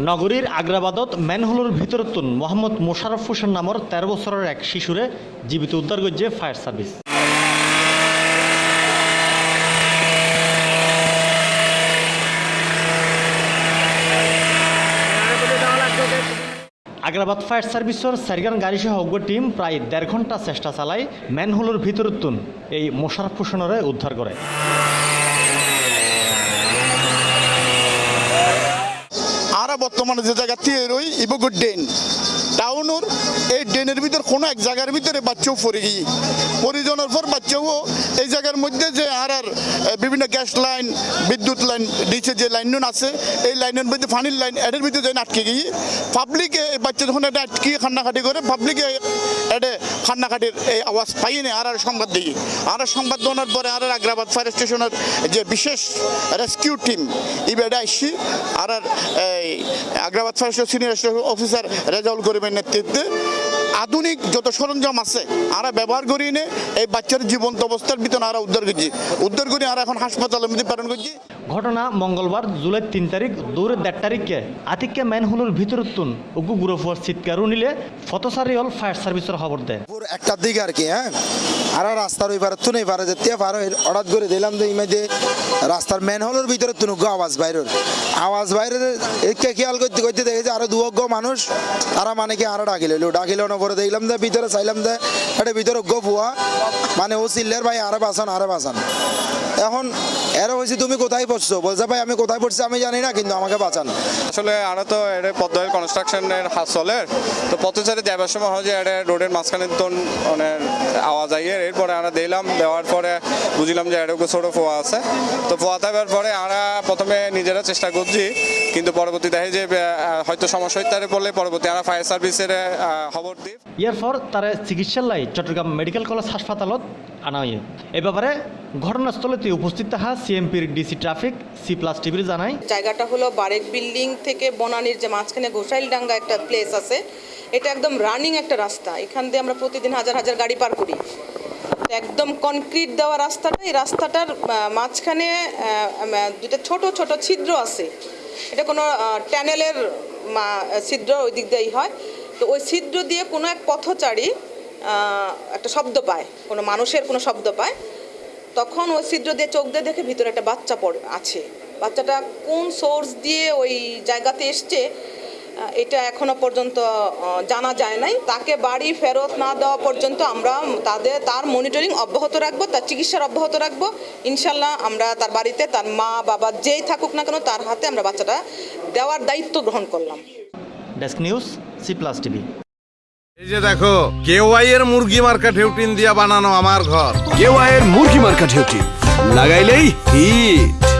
নগরীর আগ্রাবাদত ম্যানহোলের ভিতরতুন মোহাম্মদ মোশারফ হোসেন নামৰ তেরো বছরের এক শিশুরে জীবিত উদ্ধার করছে ফায়ার সার্ভিস আগ্রাবাদ ফায়ার সার্ভিসের সারিগান গাড়ি সহ অজ্ঞ টিম প্রায় দেড় ঘণ্টা চেষ্টা চালায় ম্যানহোলের ভিতরতুন এই মোশারফ হোসেনরে উদ্ধার করে আরা বর্তমানে যে জায়গা দিয়ে রই ইবগুর ডেন টাউনের এই ডেনের ভিতর কোনো এক জায়গার ভিতরে বাচ্চাও পড়ে গিয়ে পরিজনের পর বাচ্চাও এই জায়গার মধ্যে যে আর বিভিন্ন গ্যাস লাইন, বিদ্যুৎ লাইন, নিচে যে লাইন আছে, এই লাইনের মধ্যে পানির লাইন, এদের ভিতরে যেন আটকে গিয়ে পাবলিকে এই বাচ্চা যখন এটা আটকিয়ে খান্নাখাটি করে পাবলিকে এটা খান্নাখাটির এই আওয়াজ পাই না আর আর সংবাদ দিই আর আর সংবাদ দেওয়ার পরে আর আর আগ্রাবাদ ফায়ার স্টেশনের যে বিশেষ রেস্কিউ টিম এই বেড়ে আসছি আর আর এই Agrabad fire station senior officer Rezaul করিমের নেতৃত্বে আধুনিক যত সরঞ্জাম আছে আর ব্যবহার করি নে এই বাচ্চার জীবন্ত অবস্থার ভিতরে আর উদ্ধার করছি। উদ্ধার করে আর এখন হাসপাতালের মধ্যে প্রেরণ করছি। ঘটনা মঙ্গলবার জুলাই তিন তারিখ দৌড়ের দেড় তারিখে। আতিককে ম্যানহোলের ভিতরতুন উগু গুরফুয়ার চিৎকারও নিলে ফতসারি হল ফায়ার সার্ভিসের খবর দেয়। একটার দিকে আর কি হ্যাঁ? আর রাস্তার ওই পারে তুনে পারে যেতে পারো হঠাৎ করে দিলাম তো ইমেজে রাস্তার মেন হলের ভিতরে তুনুক আওয়াজ বাইরের আওয়াজ বাইরে একে খেয়াল করতে করতে দেখেছে আরও দুয়োগ্য মানুষ তারা মানে কি আরও ডাকিল ডাকিল পরে দেখলাম যে, ভিতরে চাইলাম যে, এটা ভিতরে গো ভুয়া মানে ও চিল্লের ভাই, আরে বাঁচান আরে বাঁচান। এখন এরা হয়েছে তুমি কোথায় পড়ছো? বলছে, ভাই, আমি কোথায় পড়ছি, আমি জানি না, কিন্তু আমাকে বাঁচান। আসলে আমরা তো এটা পদ্মের কনস্ট্রাকশনের হাত চলে তো পথচারে যাবার সময় হয় যে, এটা রোডের মাঝখানে তো মানে আওয়াজ আইয়ের এরপরে আমরা দিলাম দেওয়ার পরে বুঝলাম যে এটা ছোটো ফোয়া আছে। তো ফোয়া থাকার পরে আমরা প্রথমে নিজেরা চেষ্টা করছি, কিন্তু পরবর্তী দেখে যে হয়তো সমস্যা হইতে পড়লে পরবর্তী আমরা ফায়ার সার্ভিসের খবর দিই। ইয়ার পর তারা চিকিৎসার লাই চট্টগ্রাম মেডিকেল কলেজ হাসপাতালত আনা হয় এ ব্যাপারে ঘটনাস্থলেতে উপস্থিত থাকা সিএমপির ডিসি ট্রাফিক, সি প্লাস টিভির জানায় জায়গাটা হলো বারেক বিল্ডিং থেকে বনানীর যে মাঝখানে গোসাইলডাঙ্গা একটা প্লেস আছে, এটা একদম রানিং একটা রাস্তা। এখান দিয়ে আমরা প্রতিদিন হাজার হাজার গাড়ি পার করি। একদম কনক্রিট দেওয়া রাস্তাটা এই রাস্তাটার মাঝখানে দুটো ছোট ছোট ছিদ্র আছে। এটা কোনো ট্যানেলের ছিদ্র ওই দিক দিয়েই হয়। তো ওই ছিদ্র দিয়ে কোনো এক পথচারী একটা শব্দ পায়, কোনো মানুষের কোনো শব্দ পায়। তখন ওই ছিদ্র দিয়ে চোখ দিয়ে দেখে ভিতরে একটা বাচ্চা পড়ে, আছে। বাচ্চাটা কোন সোর্স দিয়ে ওই জায়গাতে এসছে এটা এখনও পর্যন্ত জানা যায় নাই। তাকে বাড়ি ফেরত না দেওয়া পর্যন্ত আমরা তাদের, তার মনিটরিং অব্যাহত রাখব, তার চিকিৎসার অব্যাহত রাখব। ইনশাল্লাহ আমরা তার বাড়িতে, তার মা, বাবা যেই থাকুক না কেন, তার হাতে আমরা বাচ্চাটা দেওয়ার দায়িত্ব গ্রহণ করলাম। Desk news C plus TV এই যে দেখো কেওয়াই এর মুরগি মার্কা ঢেউটিন দিয়া বানানো আমার ঘর। কেওয়াইয়ের মুরগি মার্কা ঢেউটিন লাগাইলেই হিট।